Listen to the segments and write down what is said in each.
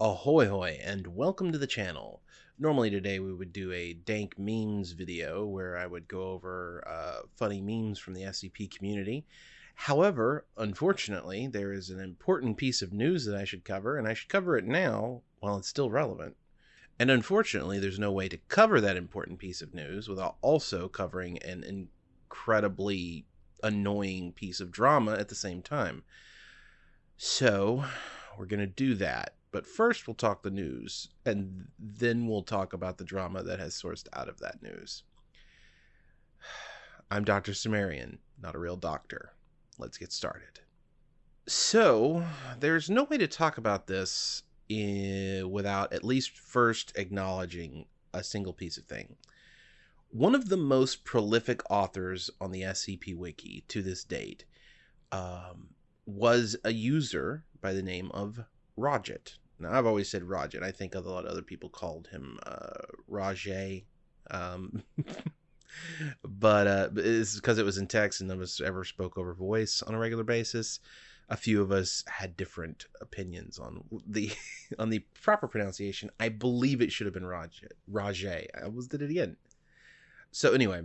Ahoy hoy and welcome to the channel. Normally today we would do a dank memes video where I would go over uh, funny memes from the SCP community. However, unfortunately, there is an important piece of news that I should cover and I should cover it now while it's still relevant. And unfortunately, there's no way to cover that important piece of news without also covering an incredibly annoying piece of drama at the same time. So, we're going to do that. But first, we'll talk the news, and then we'll talk about the drama that has sourced out of that news. I'm Dr. Sumerian, not a real doctor. Let's get started. So, there's no way to talk about this in, without at least first acknowledging a single piece of thing. One of the most prolific authors on the SCP Wiki to this date um, was a user by the name of Roget. Now, I've always said Roget. I think a lot of other people called him uh, Rajay. Um, but uh, it's because it was in text and none of us ever spoke over voice on a regular basis. A few of us had different opinions on the on the proper pronunciation. I believe it should have been Raj Rajay. I was did it again. So anyway,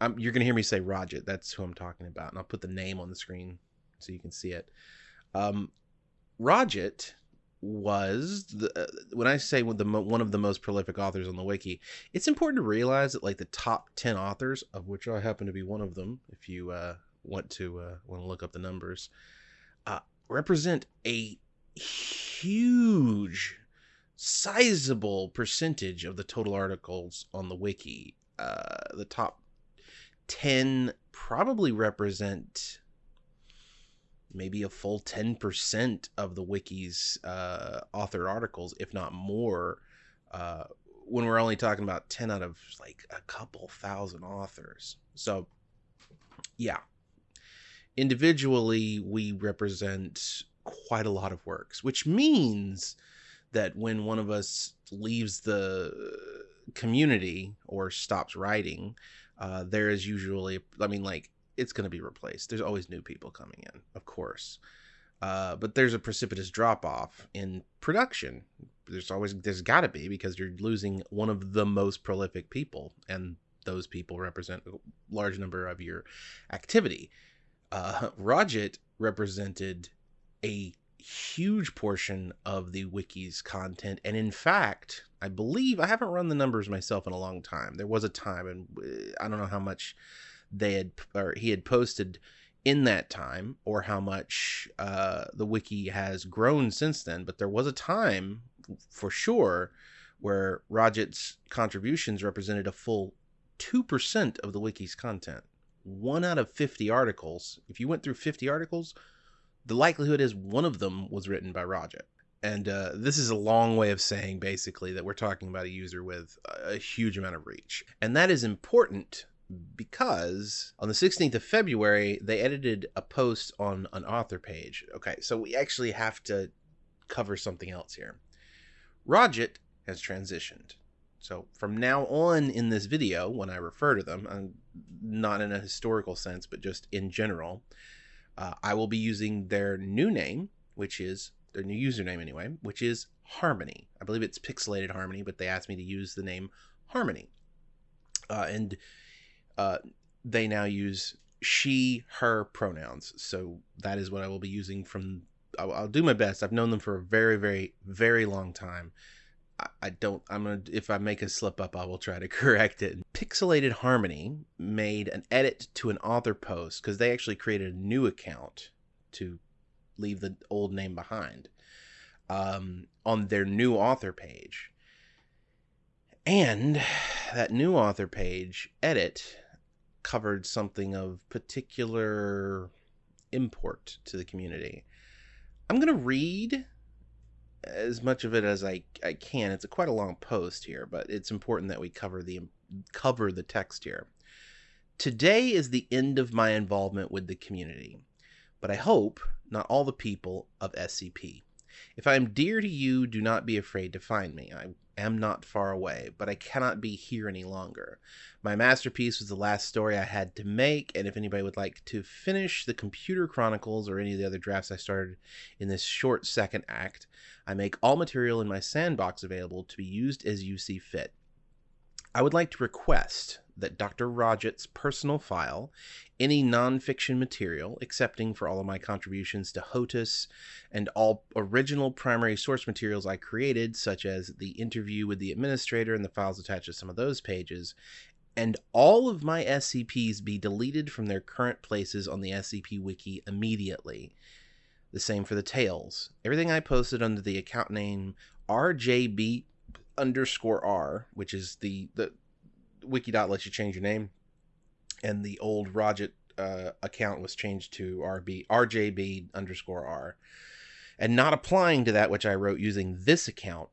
um, you're gonna hear me say Roget. That's who I'm talking about, and I'll put the name on the screen so you can see it. Um, Roget was the, uh, when I say the one of the most prolific authors on the wiki, it's important to realize that like the top ten authors, of which I happen to be one of them, if you uh, want to uh, want to look up the numbers, uh, represent a huge, sizable percentage of the total articles on the wiki. Uh, the top ten probably represent maybe a full 10% of the wiki's uh, author articles, if not more, uh, when we're only talking about 10 out of like a couple thousand authors. So, yeah. Individually, we represent quite a lot of works, which means that when one of us leaves the community or stops writing, uh, there is usually, I mean, like it's going to be replaced. There's always new people coming in, of course. Uh, but there's a precipitous drop off in production. There's always there's got to be because you're losing one of the most prolific people, and those people represent a large number of your activity. Uh, Roget represented a huge portion of the wiki's content, and in fact, I believe I haven't run the numbers myself in a long time. There was a time, and uh, I don't know how much they had or he had posted in that time or how much uh, the wiki has grown since then but there was a time for sure where Roget's contributions represented a full 2% of the wiki's content. One out of 50 articles if you went through 50 articles the likelihood is one of them was written by Roget and uh, this is a long way of saying basically that we're talking about a user with a huge amount of reach. And that is important because on the 16th of February, they edited a post on an author page. Okay, so we actually have to cover something else here. Roget has transitioned. So from now on in this video, when I refer to them, I'm not in a historical sense, but just in general, uh, I will be using their new name, which is their new username anyway, which is Harmony. I believe it's Pixelated Harmony, but they asked me to use the name Harmony. Uh, and uh, they now use she, her pronouns. So that is what I will be using from. I'll, I'll do my best. I've known them for a very, very, very long time. I, I don't. I'm gonna. If I make a slip up, I will try to correct it. Pixelated Harmony made an edit to an author post because they actually created a new account to leave the old name behind um, on their new author page. And that new author page edit covered something of particular import to the community. I'm going to read as much of it as I, I can. It's a quite a long post here, but it's important that we cover the cover the text here. Today is the end of my involvement with the community, but I hope not all the people of SCP. If I am dear to you, do not be afraid to find me. I am not far away, but I cannot be here any longer. My masterpiece was the last story I had to make, and if anybody would like to finish the Computer Chronicles or any of the other drafts I started in this short second act, I make all material in my sandbox available to be used as you see fit. I would like to request that Dr. Roget's personal file, any nonfiction material, excepting for all of my contributions to HOTUS and all original primary source materials I created, such as the interview with the administrator and the files attached to some of those pages, and all of my SCPs be deleted from their current places on the SCP Wiki immediately. The same for the tales. Everything I posted under the account name RJB underscore R, which is the, the Wikidot lets you change your name, and the old Roget uh, account was changed to RB RJB underscore R, and not applying to that which I wrote using this account,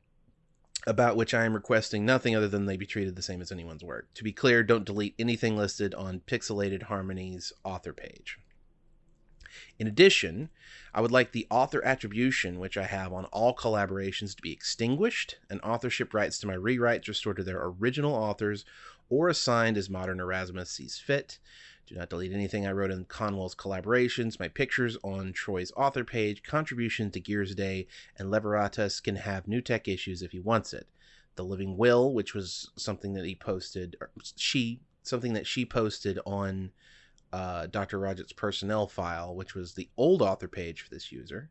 about which I am requesting nothing other than they be treated the same as anyone's work. To be clear, don't delete anything listed on Pixelated Harmony's author page. In addition, I would like the author attribution, which I have on all collaborations, to be extinguished, and authorship rights to my rewrites restored to their original authors or assigned as Modern Erasmus sees fit. Do not delete anything I wrote in Conwell's collaborations. My pictures on Troy's author page, contribution to Gears Day, and Leveratus can have new tech issues if he wants it. The Living Will, which was something that he posted, she, something that she posted on uh, Dr. Roget's personnel file, which was the old author page for this user,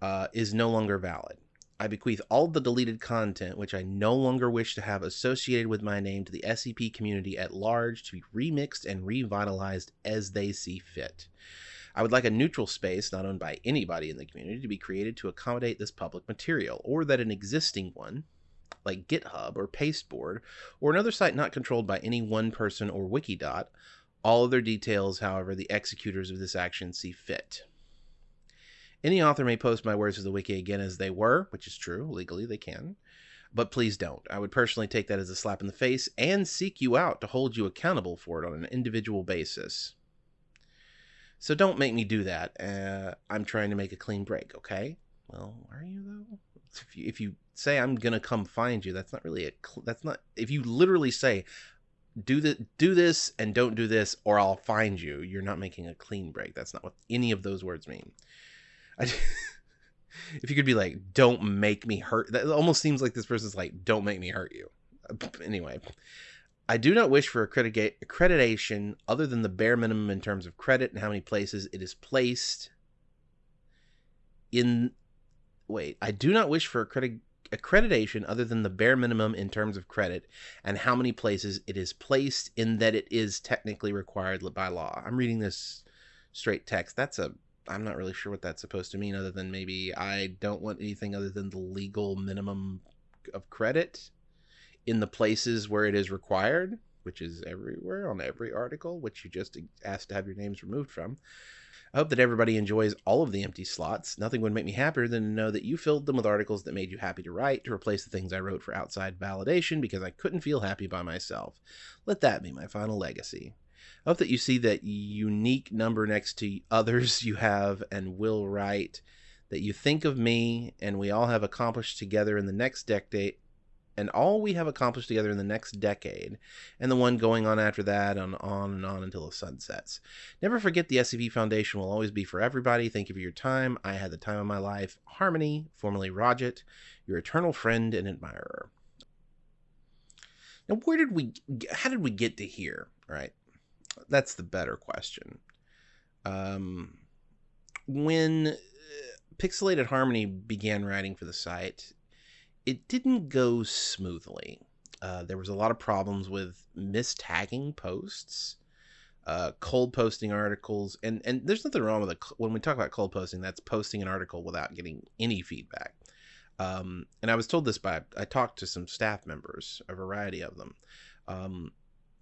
uh, is no longer valid. I bequeath all the deleted content which I no longer wish to have associated with my name to the SCP community at large to be remixed and revitalized as they see fit. I would like a neutral space not owned by anybody in the community to be created to accommodate this public material, or that an existing one, like GitHub or Pasteboard, or another site not controlled by any one person or Wikidot, all other details, however, the executors of this action see fit. Any author may post my words to the wiki again as they were, which is true. Legally, they can. But please don't. I would personally take that as a slap in the face and seek you out to hold you accountable for it on an individual basis. So don't make me do that. Uh, I'm trying to make a clean break, okay? Well, are you though? If you, if you say I'm gonna come find you, that's not really a. That's not. If you literally say, do the do this and don't do this, or I'll find you. You're not making a clean break. That's not what any of those words mean. I, if you could be like, "Don't make me hurt," that almost seems like this person's like, "Don't make me hurt you." Anyway, I do not wish for accreditation other than the bare minimum in terms of credit and how many places it is placed in. Wait, I do not wish for accreditation accreditation other than the bare minimum in terms of credit and how many places it is placed in that it is technically required by law. I'm reading this straight text. That's a I'm not really sure what that's supposed to mean other than maybe I don't want anything other than the legal minimum of credit in the places where it is required, which is everywhere on every article, which you just asked to have your names removed from. I hope that everybody enjoys all of the empty slots. Nothing would make me happier than to know that you filled them with articles that made you happy to write to replace the things I wrote for outside validation because I couldn't feel happy by myself. Let that be my final legacy. I hope that you see that unique number next to others you have and will write, that you think of me and we all have accomplished together in the next decade and all we have accomplished together in the next decade, and the one going on after that, and on and on until the sun sets. Never forget the SCP Foundation will always be for everybody. Thank you for your time. I had the time of my life. Harmony, formerly Roget, your eternal friend and admirer. Now, where did we, how did we get to here, right? That's the better question. Um, when uh, Pixelated Harmony began writing for the site, it didn't go smoothly. Uh, there was a lot of problems with mistagging posts, uh, cold posting articles, and and there's nothing wrong with it. When we talk about cold posting, that's posting an article without getting any feedback. Um, and I was told this by I talked to some staff members, a variety of them, um,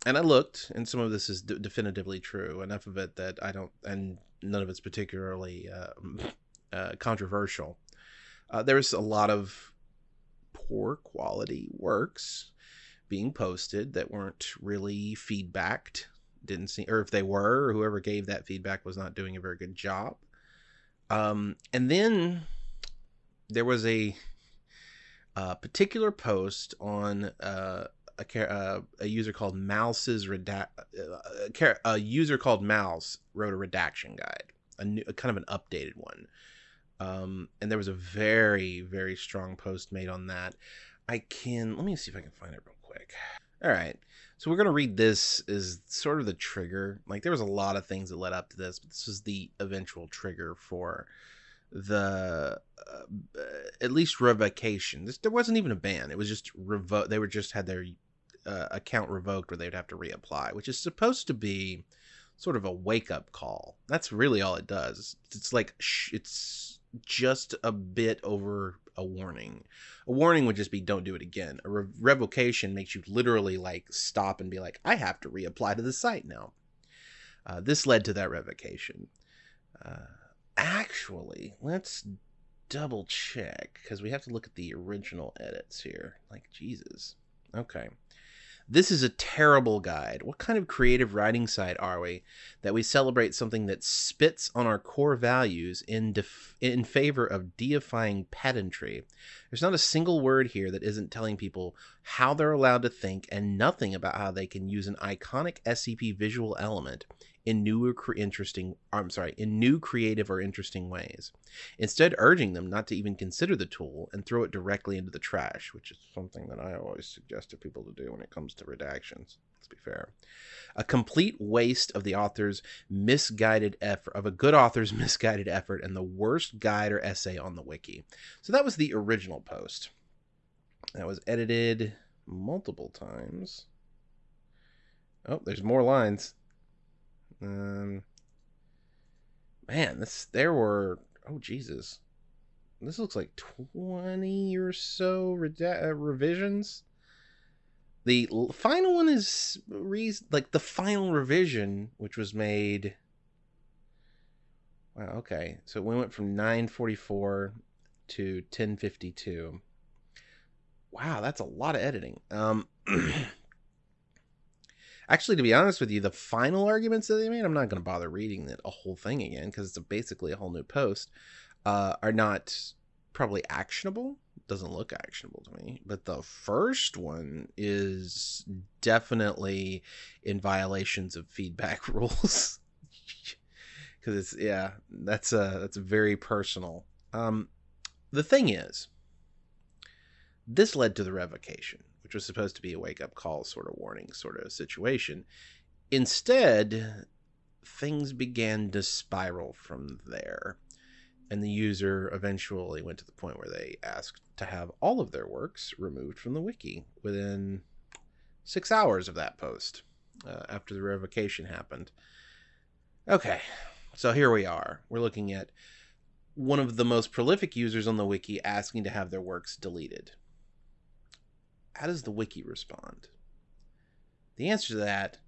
and I looked, and some of this is d- definitively true. Enough of it that I don't, and none of it's particularly uh, uh, controversial. Uh, there's a lot of poor quality works being posted that weren't really feedbacked didn't see or if they were whoever gave that feedback was not doing a very good job um, and then there was a, a particular post on uh, a, uh, a user called Mouse's redact uh, a user called Mouse wrote a redaction guide, a, new, a kind of an updated one. Um, and there was a very very strong post made on that. I can let me see if I can find it real quick. All right. So we're going to read this as sort of the trigger. Like there was a lot of things that led up to this, but this was the eventual trigger for the uh, at least revocation. This, there wasn't even a ban. It was just revoke. They were just had their uh, account revoked, or they'd have to reapply, which is supposed to be sort of a wake up call. That's really all it does. It's like sh- it's just a bit over a warning. A warning would just be don't do it again. A re- revocation makes you literally like stop and be like, I have to reapply to the site now. Uh, this led to that revocation. Uh, actually, let's double check because we have to look at the original edits here. Like, Jesus. Okay. This is a terrible guide. What kind of creative writing site are we that we celebrate something that spits on our core values in def- in favor of deifying pedantry? There's not a single word here that isn't telling people how they're allowed to think and nothing about how they can use an iconic SCP visual element in new or interesting I'm sorry, in new creative or interesting ways. Instead urging them not to even consider the tool and throw it directly into the trash, which is something that I always suggest to people to do when it comes to redactions. Let's be fair. A complete waste of the author's misguided effort of a good author's misguided effort and the worst guide or essay on the wiki. So that was the original post. That was edited multiple times. Oh, there's more lines. Um, man, this there were oh Jesus, this looks like twenty or so uh, revisions. The final one is re- like the final revision, which was made. Wow. Okay, so we went from nine forty four to ten fifty two. Wow, that's a lot of editing. Um. Actually, to be honest with you, the final arguments that they made, I'm not going to bother reading the a whole thing again because it's basically a whole new post, uh, are not probably actionable. Doesn't look actionable to me. But the first one is definitely in violations of feedback rules. Because it's yeah, that's a that's very personal. Um, the thing is, this led to the revocation which was supposed to be a wake up call sort of warning sort of situation. Instead, things began to spiral from there. And the user eventually went to the point where they asked to have all of their works removed from the wiki within six hours of that post uh, after the revocation happened. Okay, so here we are. We're looking at one of the most prolific users on the wiki asking to have their works deleted how does the wiki respond? The answer to that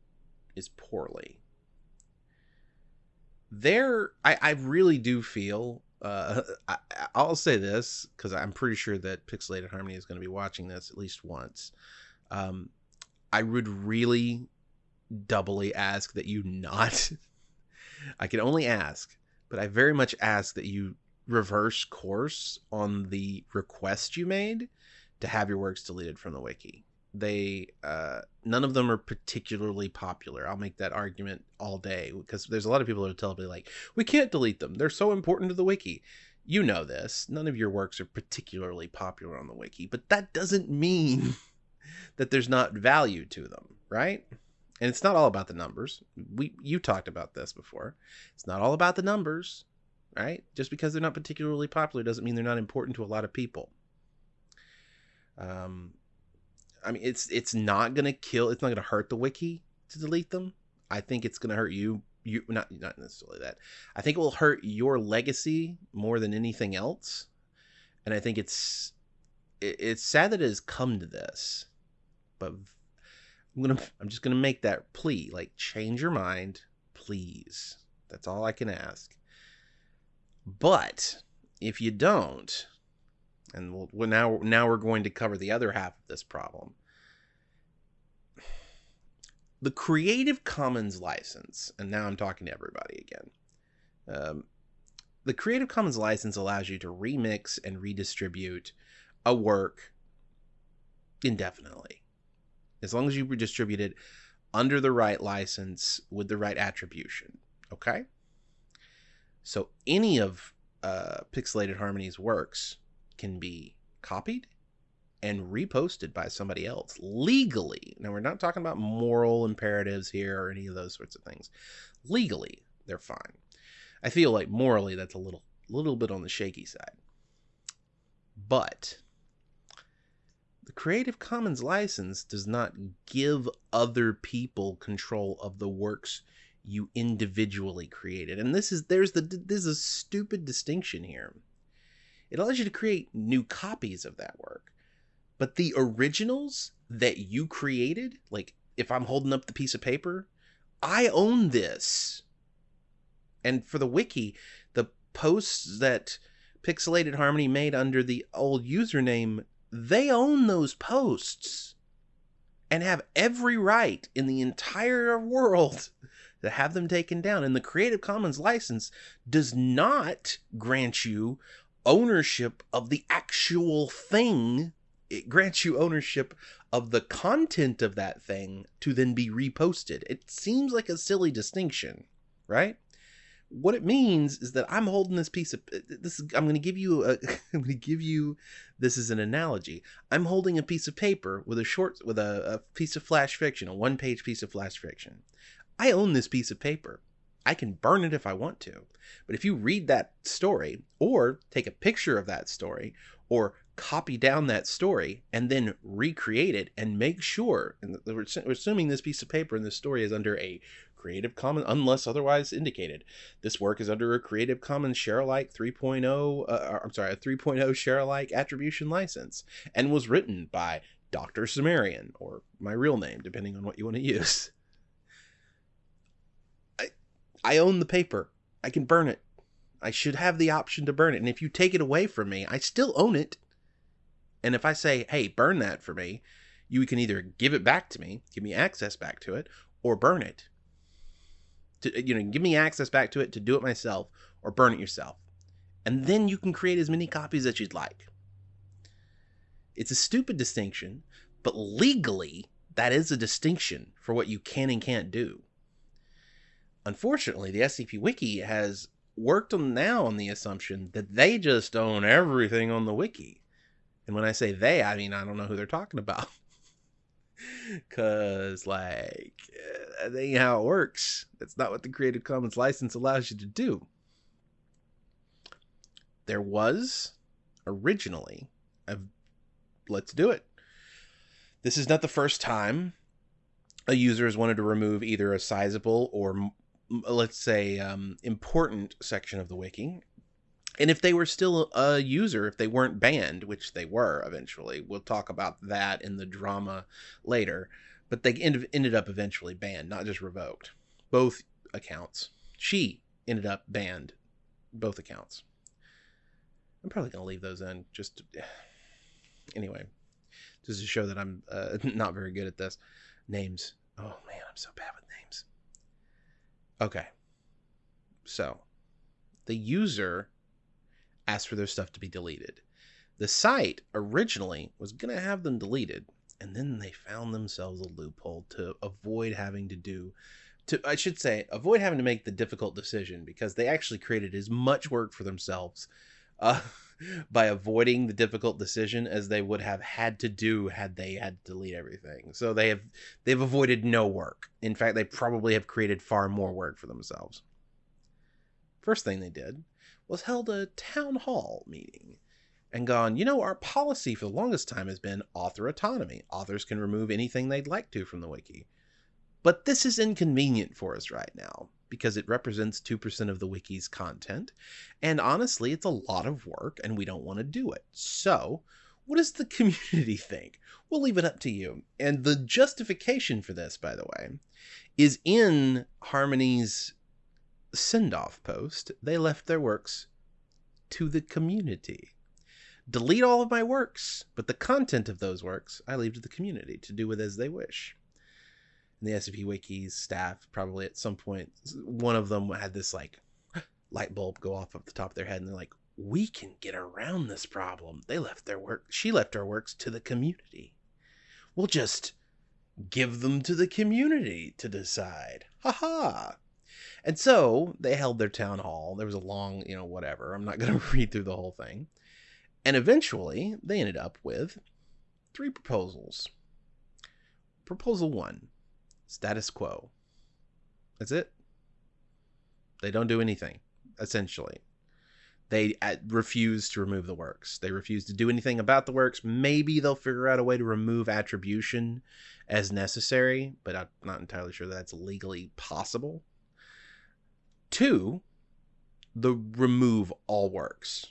is poorly. There, I, I really do feel. Uh, I, I'll say this because I'm pretty sure that Pixelated Harmony is going to be watching this at least once. Um, I would really doubly ask that you not. I can only ask, but I very much ask that you reverse course on the request you made to have your works deleted from the wiki. They uh, none of them are particularly popular. I'll make that argument all day because there's a lot of people that tell me like we can't delete them. They're so important to the wiki. You know this. None of your works are particularly popular on the wiki, but that doesn't mean that there's not value to them, right? And it's not all about the numbers. We you talked about this before. It's not all about the numbers, right? Just because they're not particularly popular doesn't mean they're not important to a lot of people. Um, I mean, it's it's not gonna kill. It's not gonna hurt the wiki to delete them. I think it's gonna hurt you. You not not necessarily that. I think it will hurt your legacy more than anything else. And I think it's it, it's sad that it has come to this, but I'm gonna I'm just gonna make that plea. Like, change your mind, please. That's all I can ask. But if you don't, and we'll, now now we're going to cover the other half of this problem. The Creative Commons license, and now I'm talking to everybody again. Um, the Creative Commons license allows you to remix and redistribute a work indefinitely. As long as you redistribute it under the right license with the right attribution. Okay? So any of uh, Pixelated Harmony's works can be copied and reposted by somebody else legally. Now, we're not talking about moral imperatives here or any of those sorts of things. Legally, they're fine. I feel like morally that's a little little bit on the shaky side. But the Creative Commons license does not give other people control of the works you individually created. And this is there's the there's a stupid distinction here. It allows you to create new copies of that work. But the originals that you created, like if I'm holding up the piece of paper, I own this. And for the wiki, the posts that Pixelated Harmony made under the old username, they own those posts and have every right in the entire world to have them taken down. And the Creative Commons license does not grant you ownership of the actual thing. It grants you ownership of the content of that thing to then be reposted. It seems like a silly distinction, right? what it means is that I'm holding this piece of this. I'm going to give you a. I'm going to give you this is an analogy. I'm holding a piece of paper with a short with a, a piece of flash fiction, a one page piece of flash fiction. I own this piece of paper. I can burn it if I want to. But if you read that story or take a picture of that story or copy down that story and then recreate it and make sure, and we're assuming this piece of paper and this story is under a Creative Commons, unless otherwise indicated. This work is under a Creative Commons share alike 3.0, uh, I'm sorry, a 3.0 share alike attribution license, and was written by Dr. Sumerian, or my real name, depending on what you want to use. I, own the paper. I can burn it. I should have the option to burn it. And if you take it away from me, I still own it. And if I say, hey, burn that for me, you can either give it back to me, give me access back to it, or burn it to you know give me access back to it to do it myself or burn it yourself and then you can create as many copies as you'd like it's a stupid distinction but legally that is a distinction for what you can and can't do unfortunately the scp wiki has worked on now on the assumption that they just own everything on the wiki and when i say they i mean i don't know who they're talking about Cause like uh, that ain't how it works. That's not what the Creative Commons license allows you to do. There was originally a let's do it. This is not the first time a user has wanted to remove either a sizable or let's say um, important section of the wiki and if they were still a user, if they weren't banned, which they were eventually, we'll talk about that in the drama later. But they ended up eventually banned, not just revoked. Both accounts. She ended up banned, both accounts. I'm probably going to leave those in just to, anyway, just to show that I'm uh, not very good at this. Names. Oh man, I'm so bad with. Okay. So, the user asked for their stuff to be deleted. The site originally was going to have them deleted, and then they found themselves a loophole to avoid having to do to I should say avoid having to make the difficult decision because they actually created as much work for themselves uh, by avoiding the difficult decision as they would have had to do had they had to delete everything. So they have they've avoided no work. In fact, they probably have created far more work for themselves. First thing they did was held a town hall meeting and gone, you know, our policy for the longest time has been author autonomy. Authors can remove anything they'd like to from the wiki. But this is inconvenient for us right now because it represents 2% of the wiki's content. And honestly, it's a lot of work and we don't want to do it. So, what does the community think? We'll leave it up to you. And the justification for this, by the way, is in Harmony's send off post, they left their works to the community. Delete all of my works, but the content of those works I leave to the community to do with as they wish. The SCP Wiki's staff probably at some point, one of them had this like, light bulb go off at the top of their head and they're like, we can get around this problem. They left their work, she left her works to the community. We'll just give them to the community to decide. Ha ha. And so they held their town hall. There was a long, you know, whatever. I'm not going to read through the whole thing. And eventually they ended up with three proposals. Proposal one status quo. That's it. They don't do anything, essentially. They uh, refuse to remove the works. They refuse to do anything about the works. Maybe they'll figure out a way to remove attribution as necessary, but I'm not entirely sure that's legally possible. Two, the remove all works.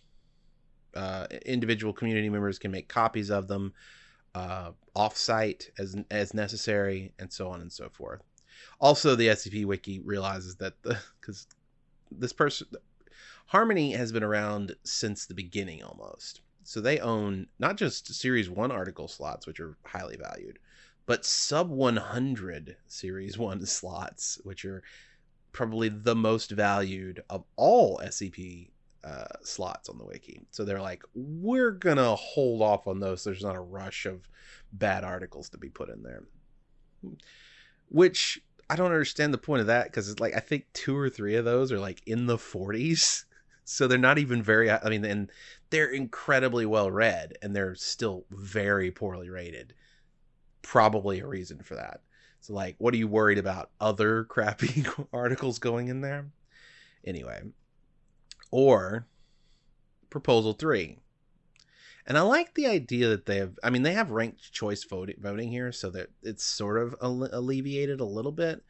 Uh, individual community members can make copies of them uh, offsite as as necessary, and so on and so forth. Also, the SCP Wiki realizes that the because this person Harmony has been around since the beginning almost. So they own not just Series 1 article slots, which are highly valued, but sub 100 Series 1 slots, which are probably the most valued of all SCP uh, slots on the wiki. So they're like, we're to hold off on those. There's not a rush of bad articles to be put in there. Which I don't understand the point of that because it's like, I think two or three of those are like in the 40s so they're not even very i mean and they're incredibly well read and they're still very poorly rated probably a reason for that so like what are you worried about other crappy articles going in there anyway or proposal 3 and I like the idea that they have. I mean, they have ranked choice voting here, so that it's sort of alleviated a little bit.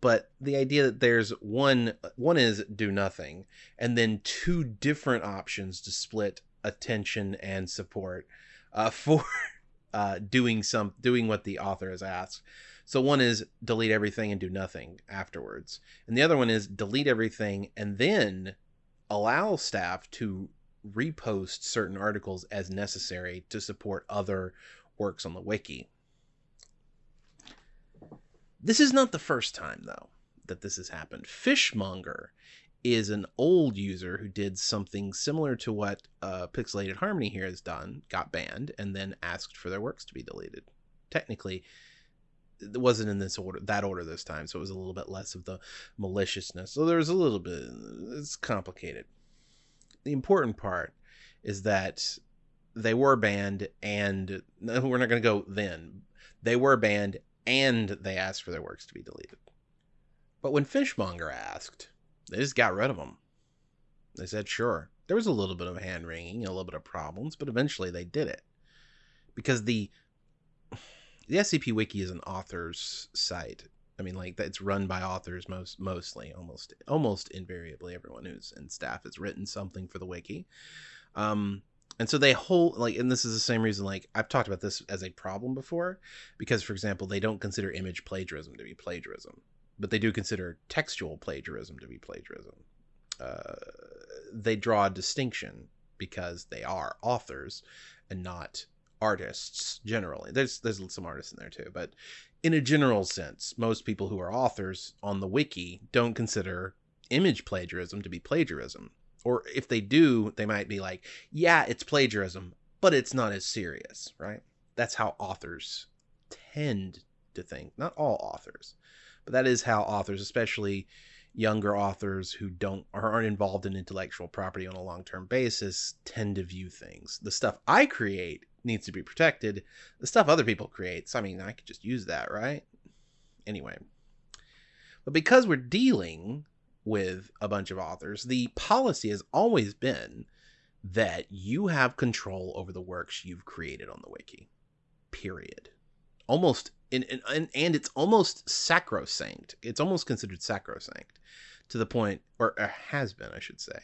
But the idea that there's one one is do nothing and then two different options to split attention and support uh, for uh, doing some doing what the author has asked. So one is delete everything and do nothing afterwards. And the other one is delete everything and then allow staff to repost certain articles as necessary to support other works on the wiki this is not the first time, though, that this has happened. Fishmonger is an old user who did something similar to what uh, Pixelated Harmony here has done, got banned, and then asked for their works to be deleted. Technically, it wasn't in this order, that order this time, so it was a little bit less of the maliciousness. So there's a little bit, it's complicated. The important part is that they were banned, and we're not going to go then. They were banned and they asked for their works to be deleted. But when Fishmonger asked, they just got rid of them. They said, sure. There was a little bit of hand wringing, a little bit of problems, but eventually they did it. Because the the SCP Wiki is an author's site. I mean, like that it's run by authors most mostly, almost almost invariably. Everyone who's in staff has written something for the wiki. Um, and so they hold like and this is the same reason like i've talked about this as a problem before because for example they don't consider image plagiarism to be plagiarism but they do consider textual plagiarism to be plagiarism uh, they draw a distinction because they are authors and not artists generally there's there's some artists in there too but in a general sense most people who are authors on the wiki don't consider image plagiarism to be plagiarism or if they do, they might be like, yeah, it's plagiarism, but it's not as serious, right? That's how authors tend to think. Not all authors, but that is how authors, especially younger authors who don't or aren't involved in intellectual property on a long-term basis tend to view things. The stuff I create needs to be protected. The stuff other people create, so I mean, I could just use that, right? Anyway. But because we're dealing with a bunch of authors, the policy has always been that you have control over the works you've created on the wiki. Period. Almost and, and and it's almost sacrosanct. It's almost considered sacrosanct to the point or, or has been, I should say,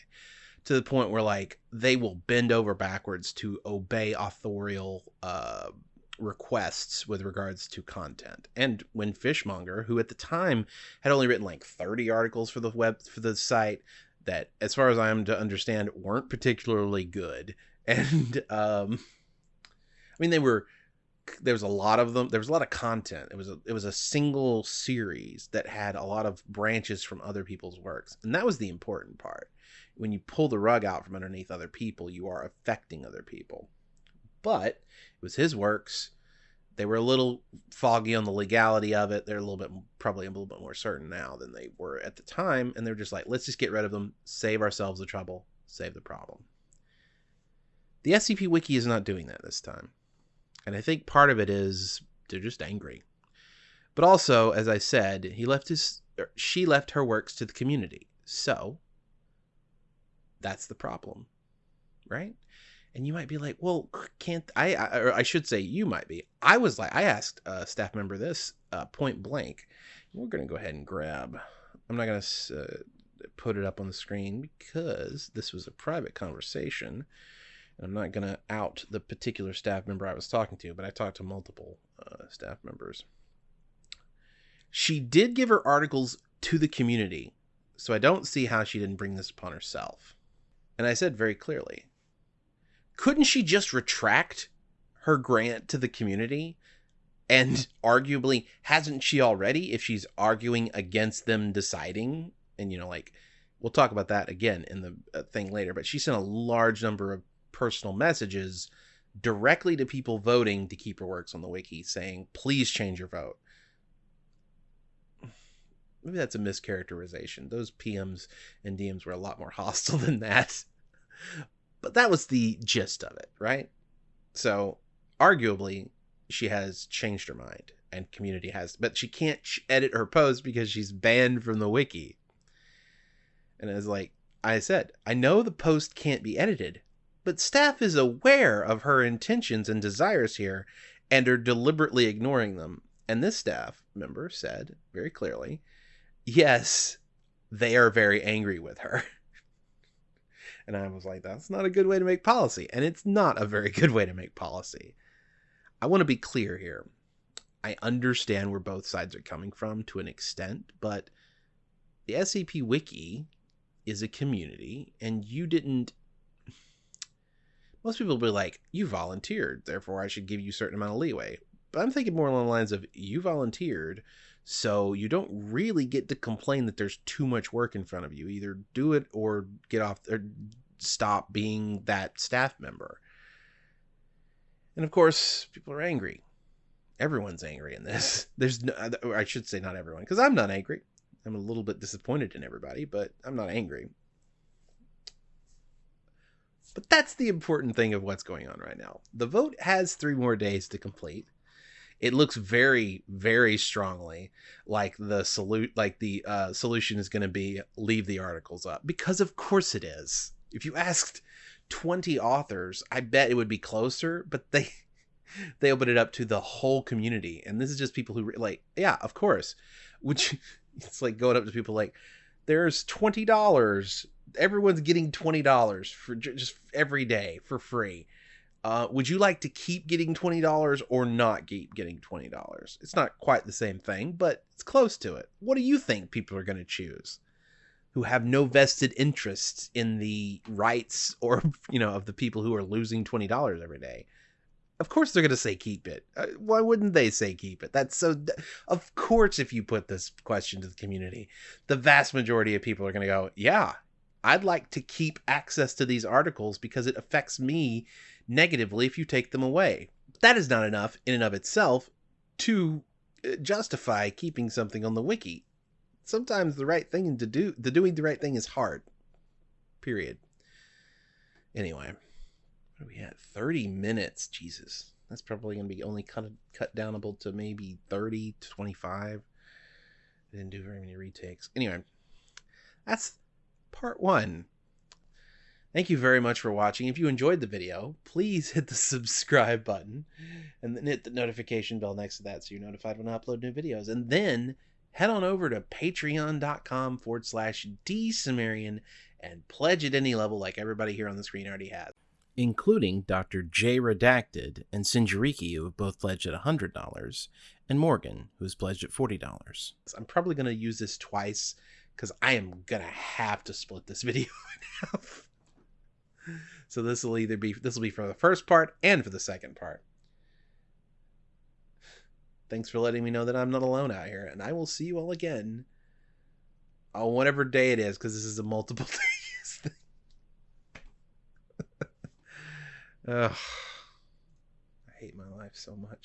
to the point where like they will bend over backwards to obey authorial uh requests with regards to content. And when Fishmonger, who at the time had only written like 30 articles for the web for the site that as far as I am to understand weren't particularly good and um I mean they were there was a lot of them there was a lot of content. It was a it was a single series that had a lot of branches from other people's works. And that was the important part when you pull the rug out from underneath other people, you are affecting other people. But it was his works. They were a little foggy on the legality of it. They're a little bit, probably a little bit more certain now than they were at the time. And they're just like, let's just get rid of them, save ourselves the trouble, save the problem. The SCP Wiki is not doing that this time. And I think part of it is they're just angry. But also, as I said, he left his she left her works to the community. So that's the problem. Right? And you might be like, well, can't I, I or I should say you might be. I was like, I asked a staff member this uh, point blank. We're going to go ahead and grab. I'm not going to uh, put it up on the screen because this was a private conversation. I'm not going to out the particular staff member I was talking to, but I talked to multiple uh, staff members. She did give her articles to the community, so I don't see how she didn't bring this upon herself. And I said very clearly, couldn't she just retract her grant to the community? And arguably, hasn't she already if she's arguing against them deciding? And, you know, like, we'll talk about that again in the uh, thing later, but she sent a large number of personal messages directly to people voting to keep her works on the wiki saying, please change your vote. Maybe that's a mischaracterization. Those PMs and DMs were a lot more hostile than that. But that was the gist of it, right? So, arguably, she has changed her mind and community has, but she can't edit her post because she's banned from the wiki. And it's like I said, I know the post can't be edited, but staff is aware of her intentions and desires here and are deliberately ignoring them. And this staff member said very clearly, yes, they are very angry with her. and I was like, that's not a good way to make policy. And it's not a very good way to make policy. I want to be clear here. I understand where both sides are coming from to an extent, but the SCP Wiki is a community, and you didn't most people will be like, you volunteered, therefore I should give you a certain amount of leeway. But I'm thinking more along the lines of you volunteered, so you don't really get to complain that there's too much work in front of you. Either do it or get off or stop being that staff member. And of course, people are angry. Everyone's angry in this. There's no, I should say not everyone, because I'm not angry. I'm a little bit disappointed in everybody, but I'm not angry. But that's the important thing of what's going on right now. The vote has three more days to complete. It looks very, very strongly like the salute, like the uh, solution is going to be leave the articles up because, of course, it is. If you asked twenty authors, I bet it would be closer. But they they open it up to the whole community, and this is just people who like, yeah, of course. Which it's like going up to people like, there's twenty dollars everyone's getting twenty dollars for just every day for free. Uh, would you like to keep getting twenty dollars or not keep getting twenty dollars? It's not quite the same thing, but it's close to it. What do you think people are going to choose? Who have no vested interest in the rights or you know of the people who are losing twenty dollars every day? Of course they're going to say keep it. Uh, why wouldn't they say keep it? That's so. Of course, if you put this question to the community, the vast majority of people are going to go, "Yeah, I'd like to keep access to these articles because it affects me negatively if you take them away. That is not enough in and of itself to uh, justify keeping something on the wiki. Sometimes the right thing to do, the doing the right thing is hard. Period. Anyway, what are we at? 30 minutes. Jesus. That's probably going to be only cut, cut downable to maybe 30 to 25. I didn't do very many retakes. Anyway, that's part one. Thank you very much for watching. If you enjoyed the video, please hit the subscribe button and then hit the notification bell next to that so you're notified when I upload new videos. And then head on over to patreon.com forward slash dsumerian and pledge at any level like everybody here on the screen already has. Including Dr. J Redacted and Sinjariki, who have both pledged at $100, and Morgan, who has pledged at $40. I'm probably going to use this twice because I am gonna have to split this video in half so this will either be this will be for the first part and for the second part. Thanks for letting me know that I'm not alone out here, and I will see you all again on whatever day it is, because this is a multiple days thing. Ugh, I hate my life so much.